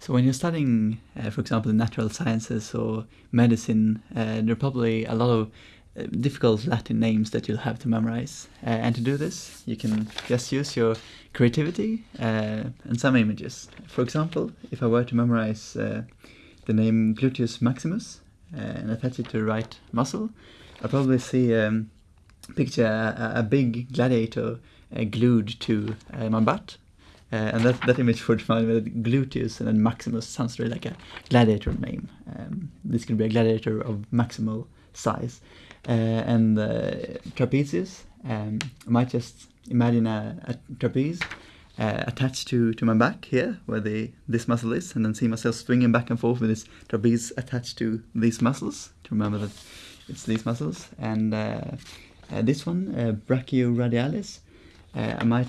So when you're studying, uh, for example, the natural sciences or medicine, uh, there are probably a lot of uh, difficult Latin names that you'll have to memorize. Uh, and to do this, you can just use your creativity uh, and some images. For example, if I were to memorize the name gluteus maximus and attach it to right muscle, I'll probably see um, picture a, a, big gladiator glued to my butt uh, and that, that image would remind me that Gluteus and then Maximus sounds really like a gladiator name. Um, this could be a gladiator of maximal size. Uh, and uh, trapezius, um, I might just imagine a, a trapeze uh, attached to, to my back here, where the this muscle is, and then see myself swinging back and forth with this trapeze attached to these muscles, to remember that it's these muscles. And uh, this one, brachioradialis, I might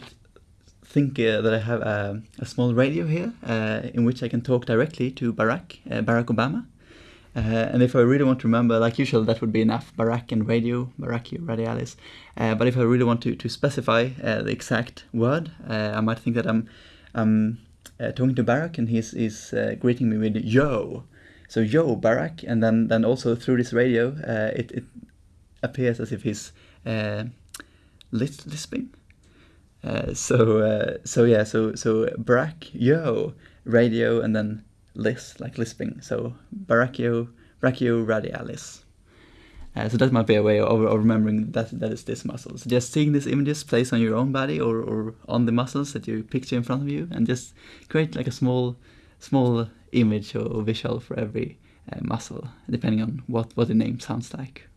think uh, that I have a, a, small radio here uh, in which I can talk directly to Barack, uh, Barack Obama. Uh, and if I really want to remember, like usual, that would be enough, Barack and radio, Baracchio radialis. Uh, but if I really want to, to specify uh, the exact word, I might think that I'm, I'm talking to Barack and he's, he's greeting me with yo. So yo, Barack, and then, then also through this radio, it, it appears as if he's lisping uh, so uh, so yeah, so so brachio radio and then lis like lisping. So brachio brachio radialis. Uh, so that might be a way of, of, remembering that that is this muscle. So just seeing these images placed on your own body or, or on the muscles that you picture in front of you, and just create like a small small image or visual for every uh, muscle, depending on what what the name sounds like.